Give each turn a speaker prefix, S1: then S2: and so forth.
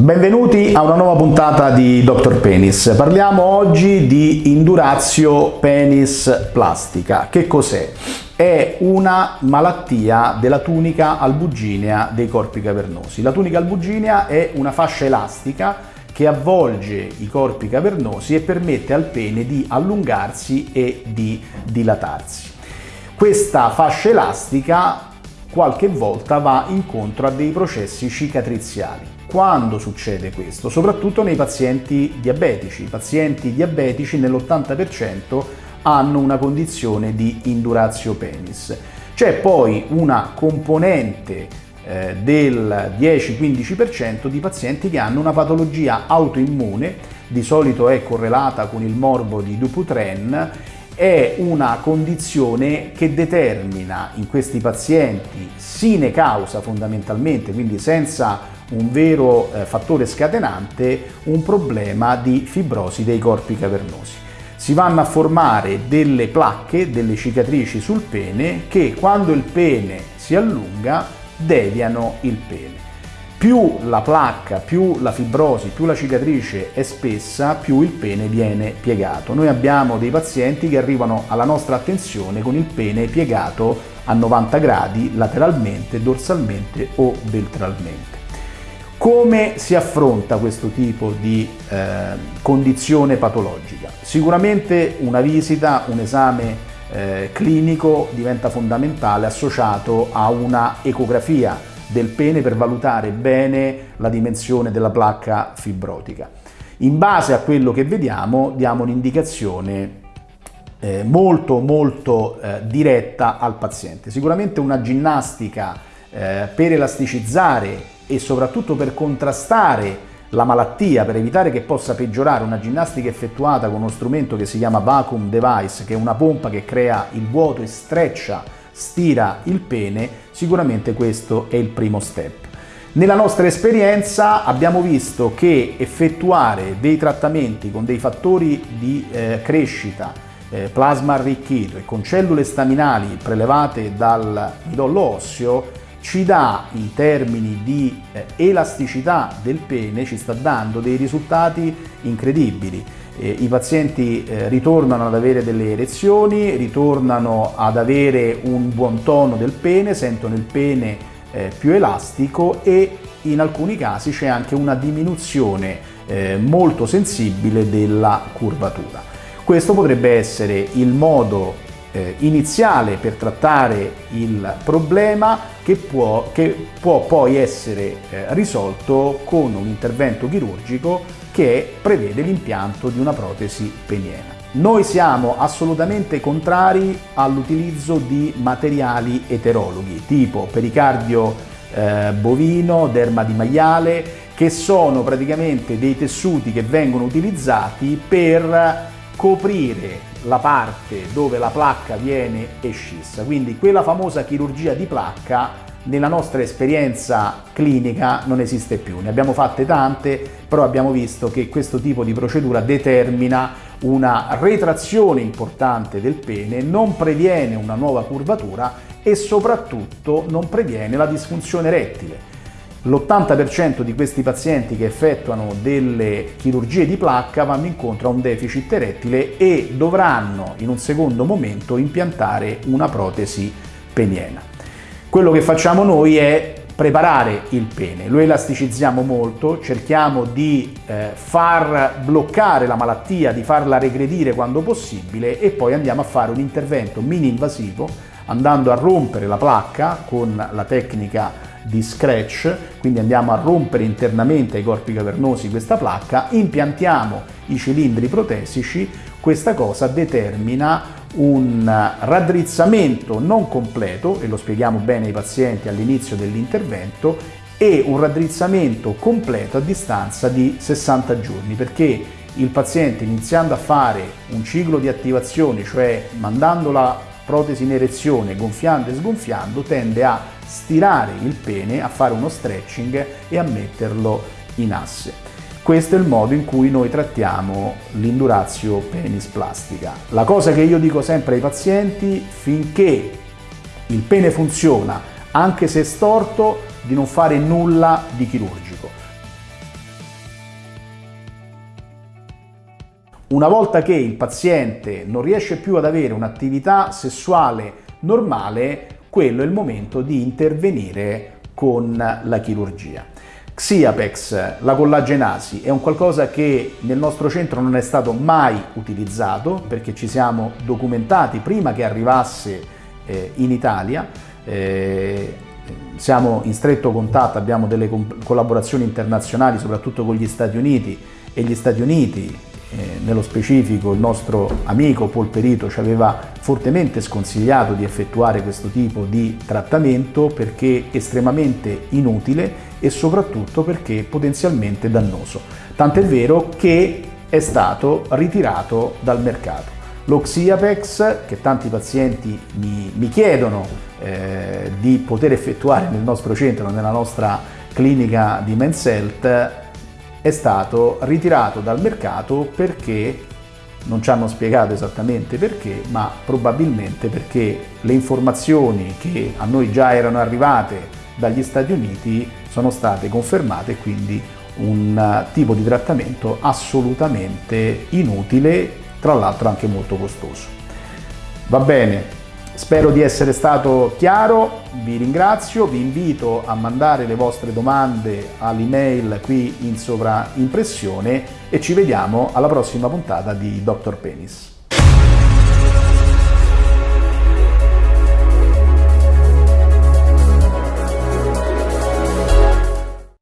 S1: Benvenuti a una nuova puntata di Dr. Penis. Parliamo oggi di indurazio penis plastica. Che cos'è? È una malattia della tunica albuginea dei corpi cavernosi. La tunica albuginea è una fascia elastica che avvolge i corpi cavernosi e permette al pene di allungarsi e di dilatarsi. Questa fascia elastica qualche volta va incontro a dei processi cicatriziali. Quando succede questo? Soprattutto nei pazienti diabetici. I pazienti diabetici nell'80% hanno una condizione di indurazio penis. C'è poi una componente eh, del 10-15% di pazienti che hanno una patologia autoimmune, di solito è correlata con il morbo di Dupuytren è una condizione che determina in questi pazienti sine causa fondamentalmente, quindi senza un vero eh, fattore scatenante, un problema di fibrosi dei corpi cavernosi. Si vanno a formare delle placche, delle cicatrici sul pene che quando il pene si allunga deviano il pene. Più la placca, più la fibrosi, più la cicatrice è spessa, più il pene viene piegato. Noi abbiamo dei pazienti che arrivano alla nostra attenzione con il pene piegato a 90 gradi lateralmente, dorsalmente o ventralmente. Come si affronta questo tipo di eh, condizione patologica? Sicuramente una visita, un esame eh, clinico diventa fondamentale associato a una ecografia del pene per valutare bene la dimensione della placca fibrotica. In base a quello che vediamo diamo un'indicazione eh, molto molto eh, diretta al paziente. Sicuramente una ginnastica eh, per elasticizzare e soprattutto per contrastare la malattia, per evitare che possa peggiorare, una ginnastica effettuata con uno strumento che si chiama vacuum device, che è una pompa che crea il vuoto e streccia stira il pene, sicuramente questo è il primo step. Nella nostra esperienza abbiamo visto che effettuare dei trattamenti con dei fattori di eh, crescita, eh, plasma arricchito e con cellule staminali prelevate dal midollo osseo ci dà in termini di eh, elasticità del pene, ci sta dando dei risultati incredibili eh, i pazienti eh, ritornano ad avere delle erezioni, ritornano ad avere un buon tono del pene, sentono il pene più elastico e in alcuni casi c'è anche una diminuzione molto sensibile della curvatura. Questo potrebbe essere il modo eh, iniziale per trattare il problema che può, che può poi essere eh, risolto con un intervento chirurgico che prevede l'impianto di una protesi peniena. Noi siamo assolutamente contrari all'utilizzo di materiali eterologhi tipo pericardio eh, bovino, derma di maiale, che sono praticamente dei tessuti che vengono utilizzati per coprire la parte dove la placca viene escissa. Quindi quella famosa chirurgia di placca nella nostra esperienza clinica non esiste più. Ne abbiamo fatte tante, però abbiamo visto che questo tipo di procedura determina una retrazione importante del pene, non previene una nuova curvatura e soprattutto non previene la disfunzione erettile. L'80% di questi pazienti che effettuano delle chirurgie di placca vanno incontro a un deficit erettile e dovranno in un secondo momento impiantare una protesi peniena. Quello che facciamo noi è preparare il pene, lo elasticizziamo molto, cerchiamo di eh, far bloccare la malattia, di farla regredire quando possibile e poi andiamo a fare un intervento mini invasivo andando a rompere la placca con la tecnica di scratch, quindi andiamo a rompere internamente ai corpi cavernosi questa placca, impiantiamo i cilindri protesici, questa cosa determina un raddrizzamento non completo, e lo spieghiamo bene ai pazienti all'inizio dell'intervento, e un raddrizzamento completo a distanza di 60 giorni, perché il paziente iniziando a fare un ciclo di attivazione, cioè mandando la protesi in erezione, gonfiando e sgonfiando, tende a stirare il pene, a fare uno stretching e a metterlo in asse. Questo è il modo in cui noi trattiamo l'indurazio penis plastica. La cosa che io dico sempre ai pazienti, finché il pene funziona, anche se è storto, di non fare nulla di chirurgico. Una volta che il paziente non riesce più ad avere un'attività sessuale normale, quello è il momento di intervenire con la chirurgia. Xiapex, la collagenasi, è un qualcosa che nel nostro centro non è stato mai utilizzato perché ci siamo documentati prima che arrivasse eh, in Italia. Eh, siamo in stretto contatto, abbiamo delle collaborazioni internazionali, soprattutto con gli Stati Uniti e gli Stati Uniti eh, nello specifico il nostro amico Polperito ci aveva fortemente sconsigliato di effettuare questo tipo di trattamento perché estremamente inutile e soprattutto perché potenzialmente dannoso. Tant'è vero che è stato ritirato dal mercato. Lo Xiapex, che tanti pazienti mi, mi chiedono eh, di poter effettuare nel nostro centro, nella nostra clinica di Men's Health, è stato ritirato dal mercato perché non ci hanno spiegato esattamente perché, ma probabilmente perché le informazioni che a noi già erano arrivate dagli Stati Uniti sono state confermate, quindi un tipo di trattamento assolutamente inutile, tra l'altro anche molto costoso. Va bene, Spero di essere stato chiaro, vi ringrazio, vi invito a mandare le vostre domande all'email qui in sovraimpressione e ci vediamo alla prossima puntata di Dr. Penis.